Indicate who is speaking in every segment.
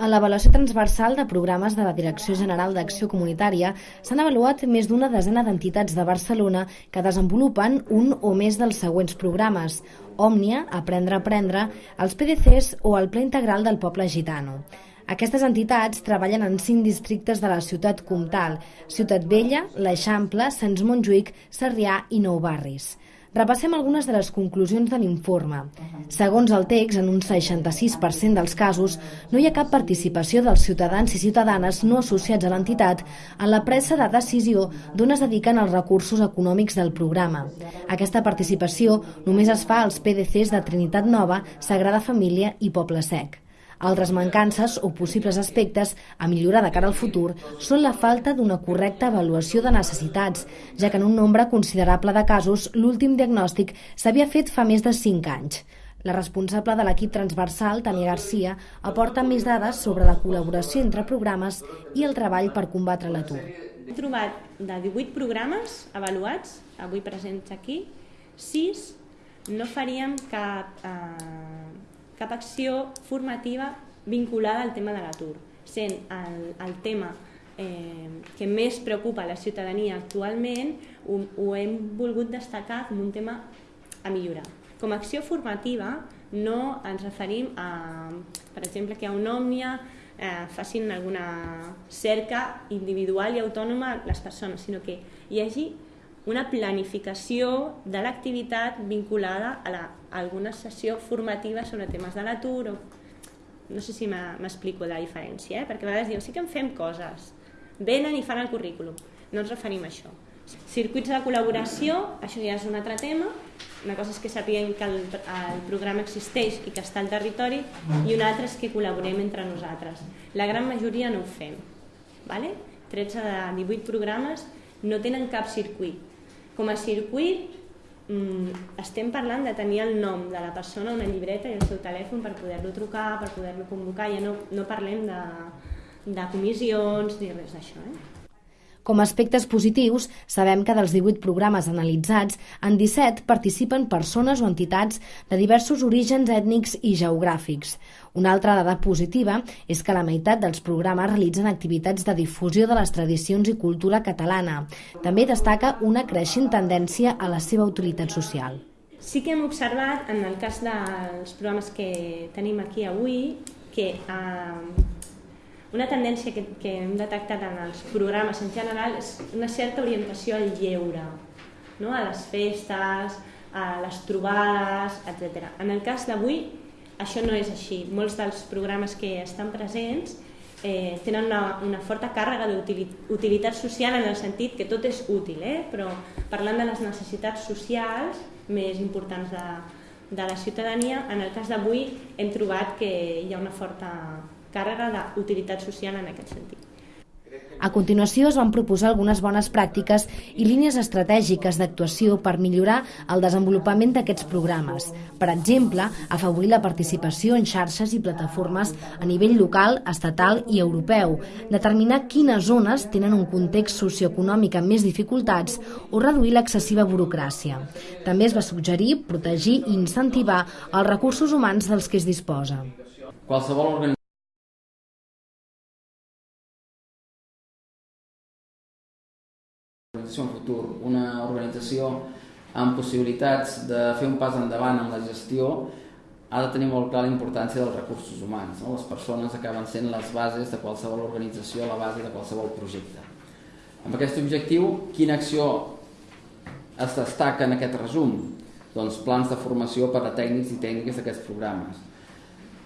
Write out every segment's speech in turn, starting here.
Speaker 1: En l'avaluació transversal de programes de la Direcció General d'Acció Comunitària s'han avaluat més d'una desena d'entitats de Barcelona que desenvolupen un o més dels següents programes Òmnia, Aprendre a Aprendre, els PDCs o el Ple Integral del Poble Gitano. Aquestes entitats treballen en cinc districtes de la ciutat comtal, Ciutat Vella, l'Eixample, Sants Montjuïc, Sarrià i Nou Barris. Repassem algunes de les conclusions de l'informe. Segons el text, en un 66% dels casos no hi ha cap participació dels ciutadans i ciutadanes no associats a l'entitat en la pressa de decisió d'on es dediquen els recursos econòmics del programa. Aquesta participació només es fa als PDCs de Trinitat Nova, Sagrada Família i Poble Sec. Altres mancances o possibles aspectes a millorar de cara al futur són la falta d'una correcta avaluació de necessitats, ja que en un nombre considerable de casos l'últim diagnòstic s'havia fet fa més de 5 anys. La responsable de l'equip transversal, Tania Garcia, aporta més dades sobre la col·laboració entre programes i el treball per combatre l'atur.
Speaker 2: He trobat de 18 programes avaluats, avui presents aquí, 6 no faríem cap eh, cap acció formativa vinculada al tema de l'atur, sent el, el tema eh, que més preocupa la ciutadania actualment, ho, ho hem volgut destacar com un tema a millorar. Com a acció formativa no ens referim a, per exemple, que a un òmnia eh, facin alguna cerca individual i autònoma les persones, sinó que hi hagi una planificació de l'activitat vinculada a, la, a alguna sessió formativa sobre temes de l'atur o... no sé si m'explico la diferència, eh? perquè a vegades diuen sí que en fem coses, venen i fan el currículum, no ens referim a això. Circuits de col·laboració, això ja és un altre tema, una cosa és que sapiguem que el, el programa existeix i que està al territori i una altra és que col·laborem entre nosaltres. La gran majoria no ho fem. Vale? 13 de 18 programes no tenen cap circuit com a circuit mm, estem parlant de tenir el nom de la persona, una llibreta i el seu telèfon per poder-lo trucar, per poder-lo convocar, ja no, no parlem de, de comissions ni res d'això. Eh?
Speaker 1: Com a aspectes positius, sabem que dels 18 programes analitzats, en 17 participen persones o entitats de diversos orígens ètnics i geogràfics. Una altra dada positiva és que la meitat dels programes realitzen activitats de difusió de les tradicions i cultura catalana. També destaca una creixent tendència a la seva utilitat social.
Speaker 2: Sí que hem observat, en el cas dels programes que tenim aquí avui, que eh, una tendència que, que hem detectat en els programes en general és una certa orientació al lleure, no? a les festes, a les trobades, etc. En el cas d'avui això no és així. Molts dels programes que estan presents eh, tenen una, una forta càrrega d'utilitat social en el sentit que tot és útil, eh? però parlant de les necessitats socials més importants de, de la ciutadania, en el cas d'avui hem trobat que hi ha una forta càrrega d'utilitat social en aquest sentit.
Speaker 1: A continuació es van proposar algunes bones pràctiques i línies estratègiques d'actuació per millorar el desenvolupament d'aquests programes. Per exemple, afavorir la participació en xarxes i plataformes a nivell local, estatal i europeu, determinar quines zones tenen un context socioeconòmic amb més dificultats o reduir l'excessiva burocràcia. També es va suggerir protegir i incentivar els recursos humans dels que es disposa.
Speaker 3: Qualsevol organització organització en futur, una organització amb possibilitats de fer un pas endavant en la gestió ha de tenir molt clar la importància dels recursos humans. No? Les persones acaben sent les bases de qualsevol organització, la base de qualsevol projecte. Amb aquest objectiu, quina acció es destaca en aquest resum? Doncs plans de formació per a tècnics i tècniques d'aquests programes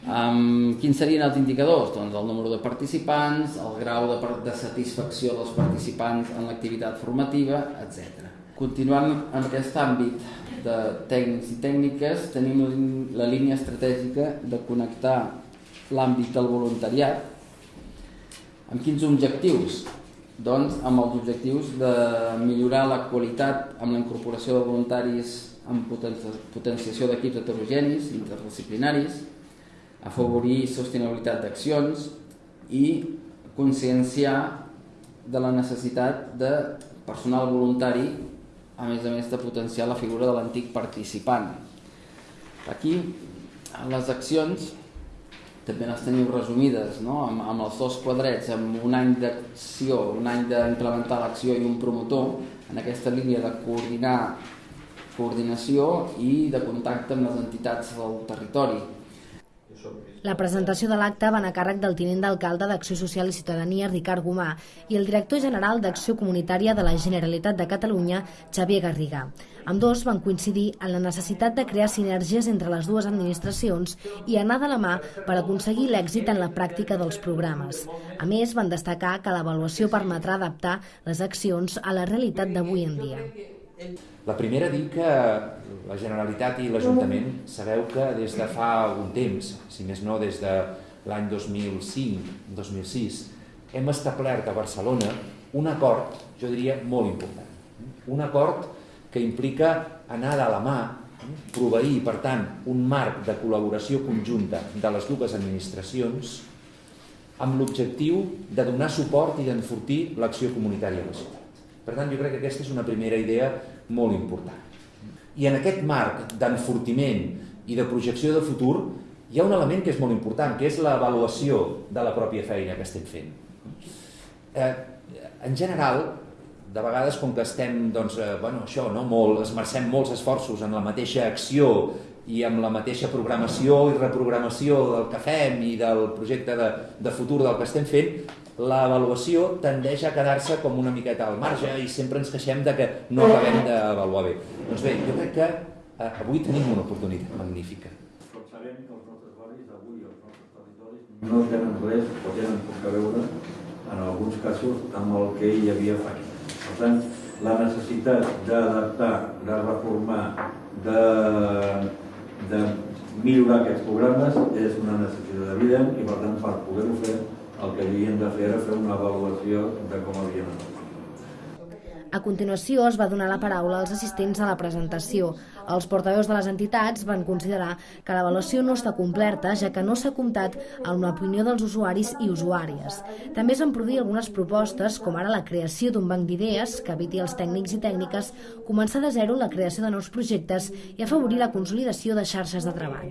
Speaker 3: Um, quins serien els indicadors? Doncs el número de participants, el grau de, de satisfacció dels participants en l'activitat formativa, etc. Continuant en aquest àmbit de tècnics i tècniques, tenim la línia estratègica de connectar l'àmbit del voluntariat amb quins objectius? Doncs amb els objectius de millorar la qualitat amb la incorporació de voluntaris amb potenciació d'equips heterogenis, interdisciplinaris, afavorir sostenibilitat d'accions i conscienciar de la necessitat de personal voluntari a més a més de potenciar la figura de l'antic participant. Aquí, les accions també les teniu resumides no? amb, amb els dos quadrets, amb un any d'acció, un any d'implementar l'acció i un promotor, en aquesta línia de coordinar coordinació i de contacte amb les entitats del territori.
Speaker 1: La presentació de l'acte va a càrrec del tinent d'alcalde d'Acció Social i Ciutadania, Ricard Gomà, i el director general d'Acció Comunitària de la Generalitat de Catalunya, Xavier Garriga. Amb dos van coincidir en la necessitat de crear sinergies entre les dues administracions i anar de la mà per aconseguir l'èxit en la pràctica dels programes. A més, van destacar que l'avaluació permetrà adaptar les accions a la realitat d'avui en dia.
Speaker 4: La primera, dir que la Generalitat i l'Ajuntament sabeu que des de fa algun temps, si més no des de l'any 2005-2006, hem establert a Barcelona un acord, jo diria, molt important. Un acord que implica anar de la mà, proveir, per tant, un marc de col·laboració conjunta de les dues administracions amb l'objectiu de donar suport i d'enfortir l'acció comunitària a la ciutat. Per tant, jo crec que aquesta és una primera idea molt important. I en aquest marc d'enfortiment i de projecció de futur hi ha un element que és molt important, que és l'avaluació de la pròpia feina que estem fent. Eh, en general, de vegades com que estem, doncs, eh, bueno, això, no, molt, esmercem molts esforços en la mateixa acció i amb la mateixa programació i reprogramació del que fem i del projecte de, de futur del que estem fent, l'avaluació tendeix a quedar-se com una miqueta al marge i sempre ens queixem de que no acabem d'avaluar bé. Doncs bé, jo crec que eh, avui tenim una oportunitat magnífica.
Speaker 5: Tots sabem que els nostres barris avui, els nostres territoris, no tenen res o tenen poc a veure, en alguns casos, amb el que hi havia fa anys. Per tant, la necessitat d'adaptar, de reformar, de, de millorar aquests programes és una necessitat evident i, per tant, per poder-ho fer, el que havien de fer era fer una avaluació de com havien anat.
Speaker 1: A continuació es va donar la paraula als assistents a la presentació. Els portaveus de les entitats van considerar que l'avaluació no està completa, ja que no s'ha comptat amb l'opinió dels usuaris i usuàries. També es van produir algunes propostes, com ara la creació d'un banc d'idees que eviti als tècnics i tècniques començar de zero la creació de nous projectes i afavorir la consolidació de xarxes de treball.